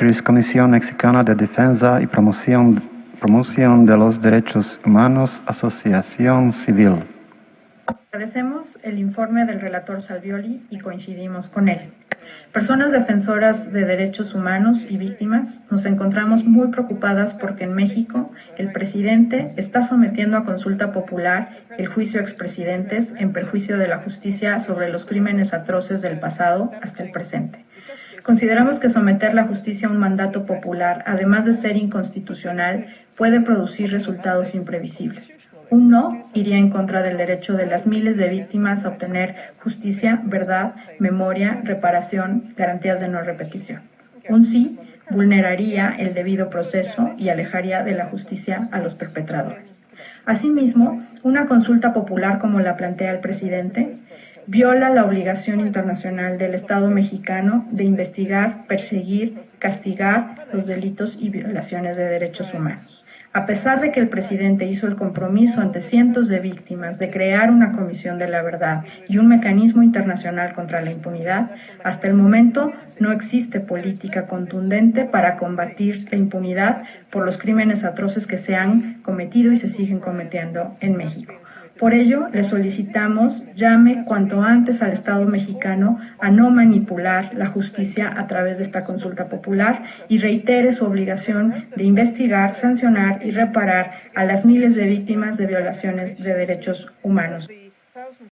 CRIS, Comisión Mexicana de Defensa y Promoción, Promoción de los Derechos Humanos, Asociación Civil. Agradecemos el informe del relator Salvioli y coincidimos con él. Personas defensoras de derechos humanos y víctimas nos encontramos muy preocupadas porque en México el presidente está sometiendo a consulta popular el juicio a expresidentes en perjuicio de la justicia sobre los crímenes atroces del pasado hasta el presente. Consideramos que someter la justicia a un mandato popular, además de ser inconstitucional, puede producir resultados imprevisibles. Un no iría en contra del derecho de las miles de víctimas a obtener justicia, verdad, memoria, reparación, garantías de no repetición. Un sí vulneraría el debido proceso y alejaría de la justicia a los perpetradores. Asimismo, una consulta popular como la plantea el presidente viola la obligación internacional del Estado mexicano de investigar, perseguir, castigar los delitos y violaciones de derechos humanos. A pesar de que el presidente hizo el compromiso ante cientos de víctimas de crear una comisión de la verdad y un mecanismo internacional contra la impunidad, hasta el momento no existe política contundente para combatir la impunidad por los crímenes atroces que se han cometido y se siguen cometiendo en México. Por ello, le solicitamos llame cuanto antes al Estado mexicano a no manipular la justicia a través de esta consulta popular y reitere su obligación de investigar, sancionar y reparar a las miles de víctimas de violaciones de derechos humanos.